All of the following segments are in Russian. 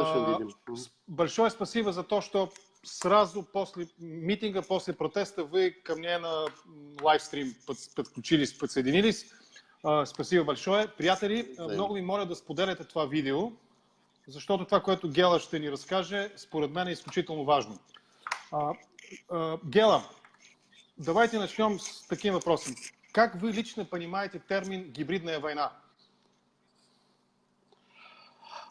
А, Большое спасибо за то, что сразу после митинга, после протеста вы ко мне на лайвстрим под- подключились, подсоединились. А, Спасибо большое. Приятели, а, Взаимно. много ви моля да споделяте това видео, защото това, което Гела ще ни разкаже, според мен е изключително важно. А, а, Гела, давайте начнем с таким вопросом. Как вы лично понимаете термин «гибридная война»?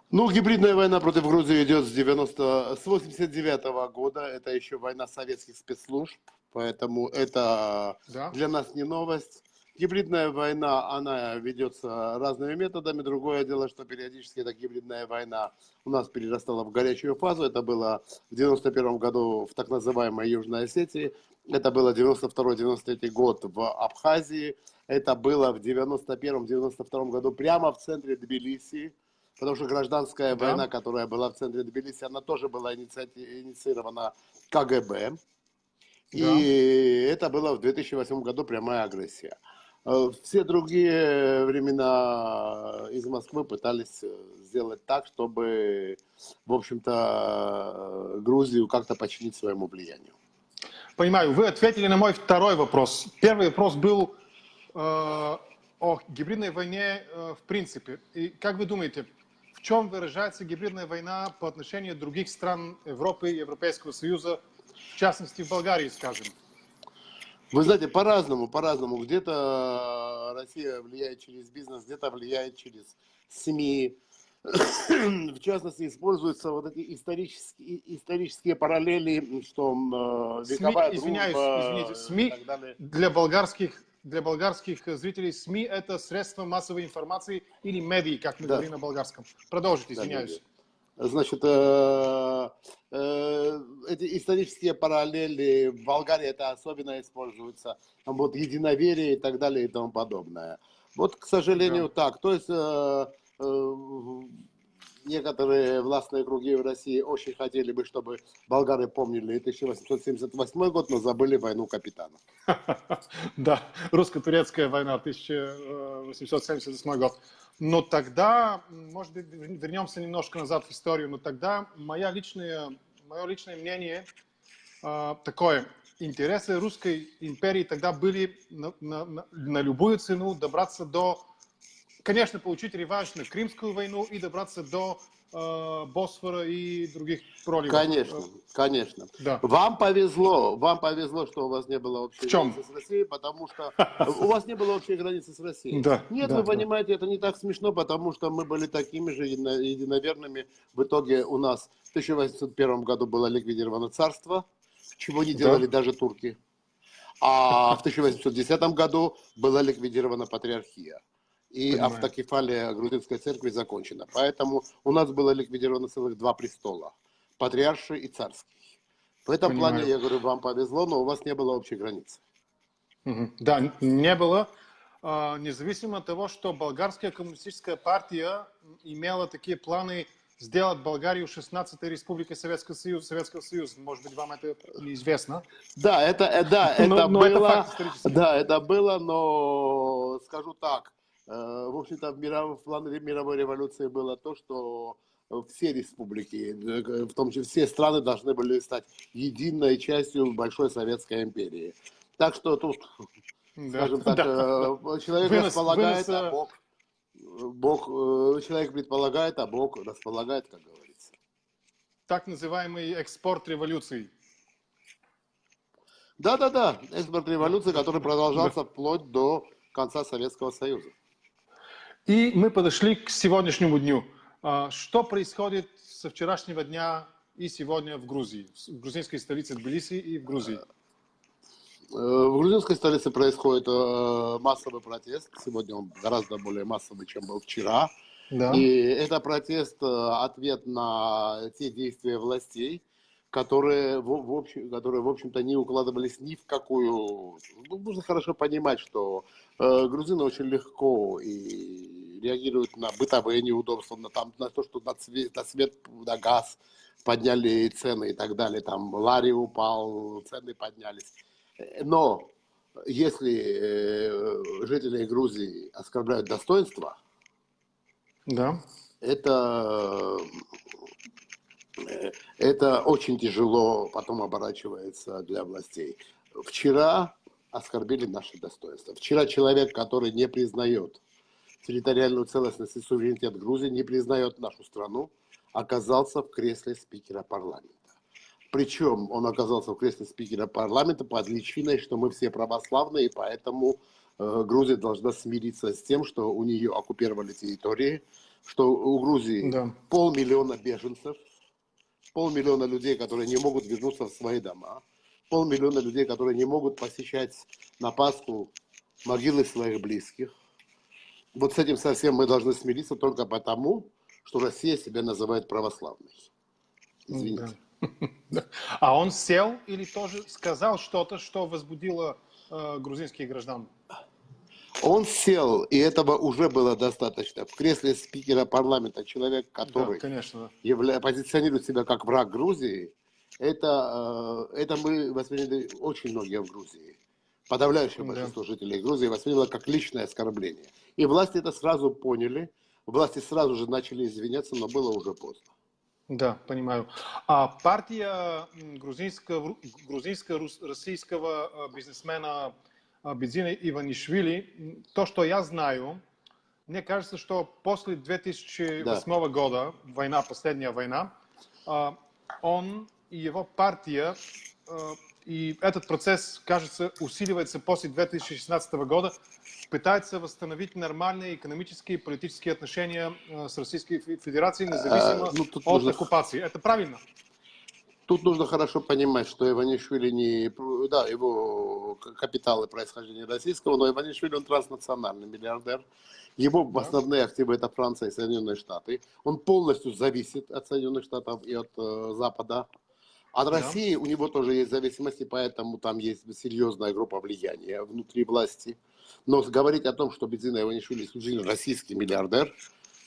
Ну, гибридная война против Грузии идет с 90, с 89 года. Это еще война советских спецслужб, поэтому это Да. для нас не новость. Гибридная война, она ведется разными методами. Другое дело, что периодически эта гибридная война у нас перерастала в горячую фазу. Это было в 91 году в так называемой Южной Осетии. Это было 92-93 год в Абхазии. Это было в 91-92 году прямо в центре Тбилиси. Потому что гражданская Да. война, которая была в центре Тбилиси, она тоже была инициирована КГБ. И это было в 2008 году прямая агрессия. Э, Все другие времена из Москвы пытались э, сделать так, чтобы, в общем-то, э, Грузию как-то подчинить своему влиянию. Понимаю, вы ответили на мой второй вопрос. Первый вопрос был э, о гибридной войне э, в принципе. И как вы думаете, в чем выражается гибридная война по отношению других стран Европы и Европейского Союза, в частности в Болгарии, скажем? Вы знаете, по-разному, по-разному. Где-то Россия влияет через бизнес, где-то влияет через СМИ. В частности, используются вот эти исторические, исторические параллели, что э, СМИ, извиняюсь, дружба извините, СМИ для болгарских, для болгарских зрителей СМИ это средства массовой информации или медии, как мы Да. говорим на болгарском. Продолжите, Да, извиняюсь. Значит, э, э, эти исторические параллели в Болгарии это особенно используется, там вот единоверие и так далее и тому подобное. Вот, к сожалению, так. То есть э, э, некоторые властные круги в России очень хотели бы, чтобы болгары помнили 1878 год, но забыли войну капитанов. Да, русско-турецкая война 1878 год. Но тогда, может быть, вернемся немножко назад в историю, но тогда моя личная, мое личное мнение а, такое. Интересы русской империи тогда были на, на- на- на любую цену добраться до, конечно, получить реванш на Крымскую войну и добраться до э, Босфора и других проливов. Конечно, конечно. Да. Вам повезло, вам повезло, что у вас не было общей В чем? границы с Россией, потому что у вас не было общей границы с Россией. Да, Нет, да, вы да. понимаете, это не так смешно, потому что мы были такими же едино- единоверными. В итоге у нас в 1801 году было ликвидировано царство, чего не Да. делали даже турки. А в 1810 году была ликвидирована патриархия. И Понимаю. автокефалия грузинской церкви закончена. Поэтому у нас было ликвидировано целых два престола. Патриарший и царский. В этом Понимаю. плане, я говорю, вам повезло, но у вас не было общей границы. Да, не было. А, Независимо от того, что болгарская коммунистическая партия имела такие планы сделать Болгарию 16-й республикой Советского Союза, Советского Союза. Может быть, вам это неизвестно. Да, это, э, да, это Но- но было, это факт да, это было, но скажу так, в общем-то в, миров- в плане мировой революции было то, что все республики, э, в том числе все страны должны были стать единой частью большой советской империи. Так что тут, Да, скажем так, да. э, человек Вынос- располагает, вынос, а э, Бог, Бог, э, человек предполагает, а Бог располагает, как говорится. Так называемый экспорт революции. Да-да-да, экспорт революции, который продолжался вплоть до конца Советского Союза. И мы подошли к сегодняшнему дню. А, Что происходит со вчерашнего дня и сегодня в Грузии, в грузинской столице Тбилиси и в Грузии? Э, В грузинской столице происходит э, массовый протест. Сегодня он гораздо более массовый, чем был вчера. Да. И это протест, э, ответ на те действия властей, которые, в, в общем, которые, в общем-то, не укладывались ни в какую... Ну, нужно хорошо понимать, что э, грузины очень легко и реагируют на бытовые неудобства, на, там, на то, что на, цве- на свет, на газ подняли цены и так далее. Там лари упал, цены поднялись. Но если э, жители Грузии оскорбляют достоинство, Да. это э, это очень тяжело потом оборачивается для властей. Вчера оскорбили наше достоинство. Вчера человек, который не признает территориальную целостность и суверенитет Грузии, не признает нашу страну, оказался в кресле спикера парламента. Причем он оказался в кресле спикера парламента под личиной, что мы все православные, и поэтому э, Грузия должна смириться с тем, что у нее оккупировали территории, что у Грузии да. полмиллиона беженцев, полмиллиона людей, которые не могут вернуться в свои дома, полмиллиона людей, которые не могут посещать на Пасху могилы своих близких. Вот с этим совсем мы должны смириться только потому, что Россия себя называет православной. Извините. Да. А он сел или тоже сказал что-то, что возбудило э, грузинских граждан? Он сел, и этого уже было достаточно. В кресле спикера парламента человек, который да, конечно. Явля... позиционирует себя как враг Грузии, это, э, это мы восприняли очень многие в Грузии. Подавляющее да. большинство жителей Грузии восприняло как личное оскорбление. И власти это сразу поняли, власти сразу же начали извиняться, но было уже поздно. Да, понимаю. А партия грузинского, грузинско-российского э, бизнесмена э, Бедзина Иванишвили, то, что я знаю, мне кажется, что после 2008 да. года, война, последняя война, он и его партия, и этот процесс, кажется, усиливается после 2016 года, пытается восстановить нормальные экономические и политические отношения э, с Российской Федерацией, независимо а, ну, от нужно... оккупации. Это правильно? Тут нужно хорошо понимать, что Иванишвили не... Да, его капиталы происхождения российского, но Иванишвили он транснациональный миллиардер. Его основные активы это Франция и Соединенные Штаты. Он полностью зависит от Соединенных Штатов и от э, Запада. От да. России у него тоже есть зависимости, поэтому там есть серьезная группа влияния внутри власти. Но говорить о том, что Бензина Иванишвили исключительно российский миллиардер,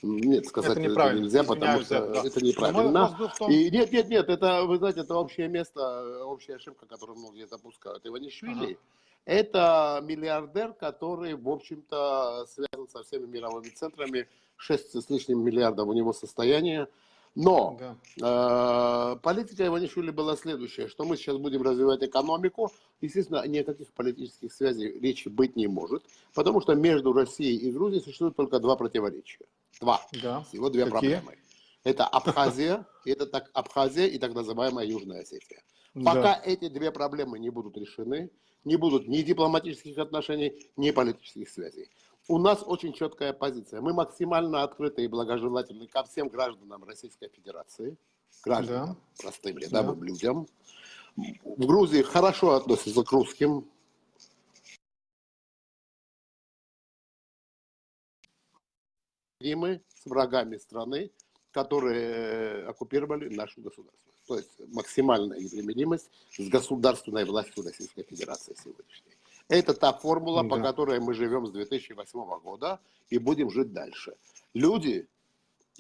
нет, сказать это, это нельзя, потому что да. это неправильно. Том... И нет, нет, нет, это, вы знаете, это общее место, общая ошибка, которую многие допускают. Иванишвили ага. это миллиардер, который, в общем-то, связан со всеми мировыми центрами, 6 с лишним миллиардов у него состояние. Но да. э, политика Иванишвили была следующая, что мы сейчас будем развивать экономику. Естественно, никаких политических связей речи быть не может, потому что между Россией и Грузией существует только два противоречия. Два. Да. Всего две Какие? проблемы. Это Абхазия, это так Абхазия и так называемая Южная Осетия. Пока да. эти две проблемы не будут решены, не будут ни дипломатических отношений, ни политических связей у нас очень четкая позиция. Мы максимально открыты и благожелательны ко всем гражданам Российской Федерации, гражданам, да. простым рядовым да. людям. В Грузии хорошо относятся к русским. Мы с врагами страны, которые оккупировали нашу государство. То есть максимальная непримиримость с государственной властью Российской Федерации сегодняшней. Это та формула, да. по которой мы живем с 2008 года и будем жить дальше. Люди,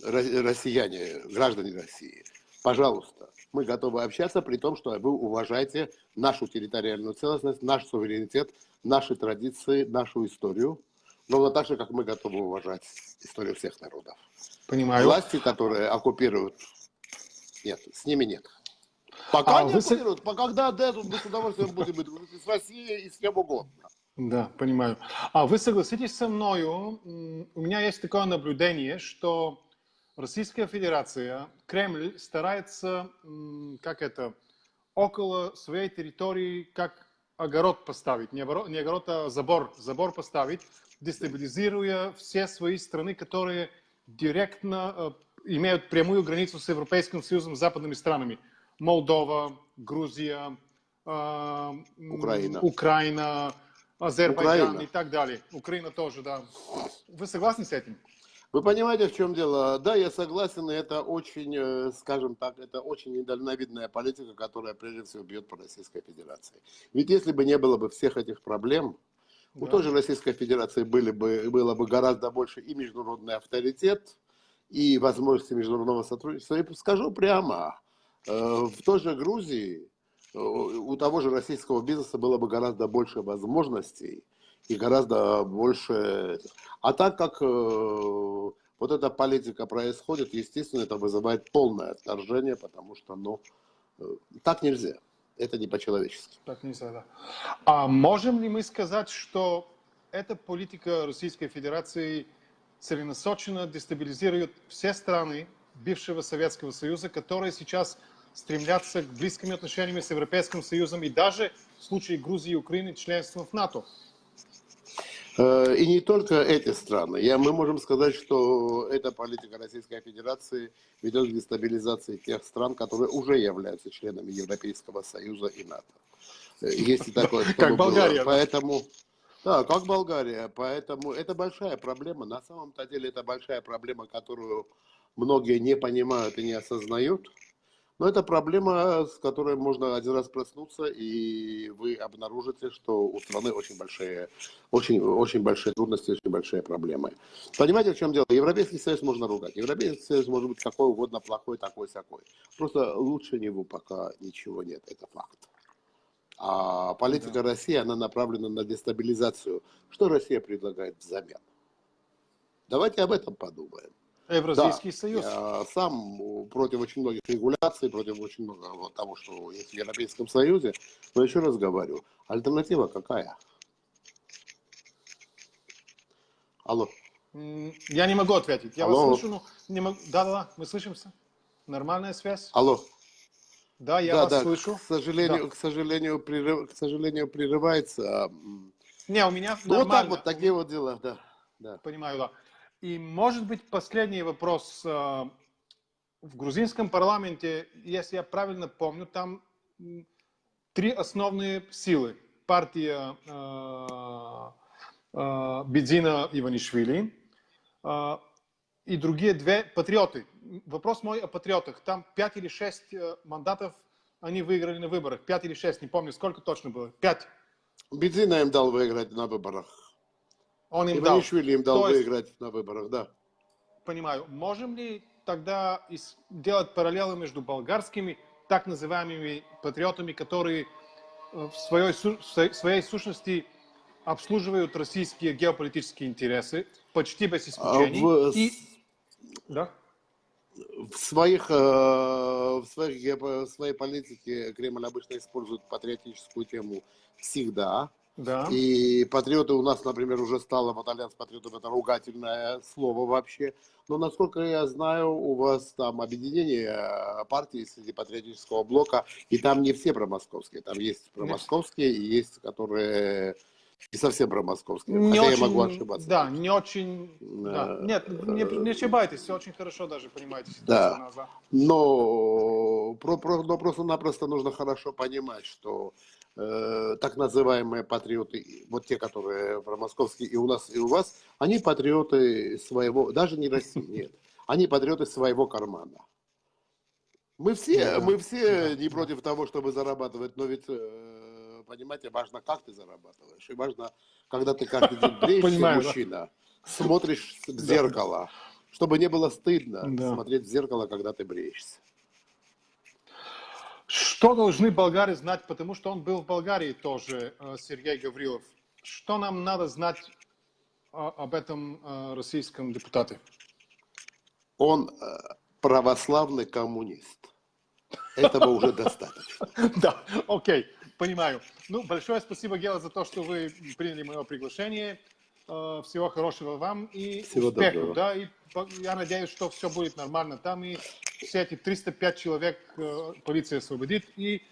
россияне, граждане России, пожалуйста, мы готовы общаться, при том, что вы уважаете нашу территориальную целостность, наш суверенитет, наши традиции, нашу историю, но так же, как мы готовы уважать историю всех народов. Понимаю. Власти, которые оккупируют, нет, с ними нет. Пока а, не вы... оккупируют, пока когда дадут, мы с удовольствием будем с Россией и с кем угодно. Да, понимаю. А вы согласитесь со мною, у меня есть такое наблюдение, что Российская Федерация, Кремль старается, как это, около своей территории, как огород поставить, не огород, не огород а забор, забор поставить, дестабилизируя все свои страны, которые директно э, имеют прямую границу с Европейским Союзом, западными странами. Молдова, Грузия, э, Украина, Украина Азербайджан Украина. и так далее. Украина тоже, да. Вы согласны с этим? Вы понимаете, в чем дело? Да, я согласен, и это очень, э, скажем так, это очень недальновидная политика, которая прежде всего бьет по Российской Федерации. Ведь если бы не было бы всех этих проблем, да. у той же Российской Федерации были бы, было бы гораздо больше и международный авторитет, и возможности международного сотрудничества. И скажу прямо, в той же Грузии э, у того же российского бизнеса было бы гораздо больше возможностей и гораздо больше... А так как э, вот эта политика происходит, естественно, это вызывает полное отторжение, потому что, ну, э, так нельзя. Это не по-человечески. Так нельзя, да. А можем ли мы сказать, что эта политика Российской Федерации целенасоченно дестабилизирует все страны бывшего Советского Союза, которые сейчас стремятся к близким отношениям с Европейским Союзом и даже в случае Грузии и Украины членством в НАТО? Э, и не только эти страны. Я, мы можем сказать, что эта политика Российской Федерации ведет к дестабилизации тех стран, которые уже являются членами Европейского Союза и НАТО. Э, есть и такое, как Болгария. Поэтому, да, как Болгария. Поэтому это большая проблема. На самом-то деле это большая проблема, которую многие не понимают и не осознают. Но это проблема, с которой можно один раз проснуться, и вы обнаружите, что у страны очень большие, очень, очень большие трудности, очень большие проблемы. Понимаете, в чем дело? Европейский Союз можно ругать. Европейский Союз может быть какой угодно плохой, такой, всякой. Просто лучше него пока ничего нет, это факт. А политика да. России, она направлена на дестабилизацию. Что Россия предлагает взамен? Давайте об этом подумаем. Евразийский да, союз. Я сам против очень многих регуляций, против очень многого того, что есть в Европейском Союзе. Но еще раз говорю, альтернатива какая? Алло. Я не могу ответить. Я Алло. вас слышу, но не могу. Да, да, да, мы слышимся. Нормальная связь. Алло. Да, я да, вас да, слышу. К сожалению, да. к сожалению, прерыв, к сожалению, прерывается. Не, у меня ну, нормально. Вот так вот, такие вот дела, да. да. Понимаю, да. И, может быть, последний вопрос. Э, в грузинском парламенте, если я правильно помню, там три основные силы. Партия э, э, Бедзина Иванишвили и другие две патриоты. Вопрос мой о патриотах. Там пять или шесть мандатов они выиграли на выборах. Пять или шесть, не помню, сколько точно было. Пять. Бедзина им дал выиграть на выборах. Он им дал. им дал То выиграть есть, на выборах, да. Понимаю. Можем ли тогда сделать параллелы между болгарскими так называемыми патриотами, которые э, в своей, в своей сущности обслуживают российские геополитические интересы, почти без а исключений. В... И... Да? В своих, э, в, своих, в своей политике Кремль обычно использует патриотическую тему всегда. Да. И патриоты у нас, например, уже стало, вот альянс патриотов, это ругательное слово вообще. Но, насколько я знаю, у вас там объединение э, партий среди патриотического блока, и там не все промосковские. Там есть промосковские, и есть, которые не совсем промосковские. Не хотя очень, я могу ошибаться. Да, не очень... Да. Э, Нет, не, не ошибайтесь, все очень хорошо даже понимаете. Да, но, про, про, но просто-напросто нужно хорошо понимать, что Э, так называемые патриоты, вот те, которые промосковские и у нас, и у вас, они патриоты своего, даже не России, нет, они патриоты своего кармана. Мы все, да, мы все да, не против того, чтобы зарабатывать, но ведь, э, понимаете, важно, как ты зарабатываешь, и важно, когда ты каждый день бреешься, мужчина, смотришь в зеркало, чтобы не было стыдно да. смотреть в зеркало, когда ты бреешься. Что должны болгары знать, потому что он был в Болгарии тоже, э, Сергей Гаврилов. Что нам надо знать э, об этом э, российском депутате? Он православный коммунист. Этого уже достаточно. Да, окей, понимаю. Ну, большое спасибо, Гела, за то, что вы приняли мое приглашение. Всего хорошего вам и Всего успехов. Да, и я надеюсь, что все будет нормально там. И все эти 305 человек э, полиция освободит. И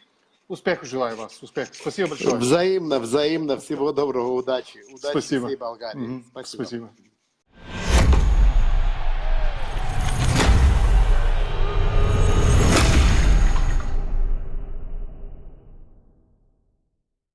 успеха желаю вас. Успех. Спасибо большое. Взаимно, взаимно. Всего доброго, удачи. Удачи Спасибо. всей Болгарии. Угу. Спасибо. Спасибо.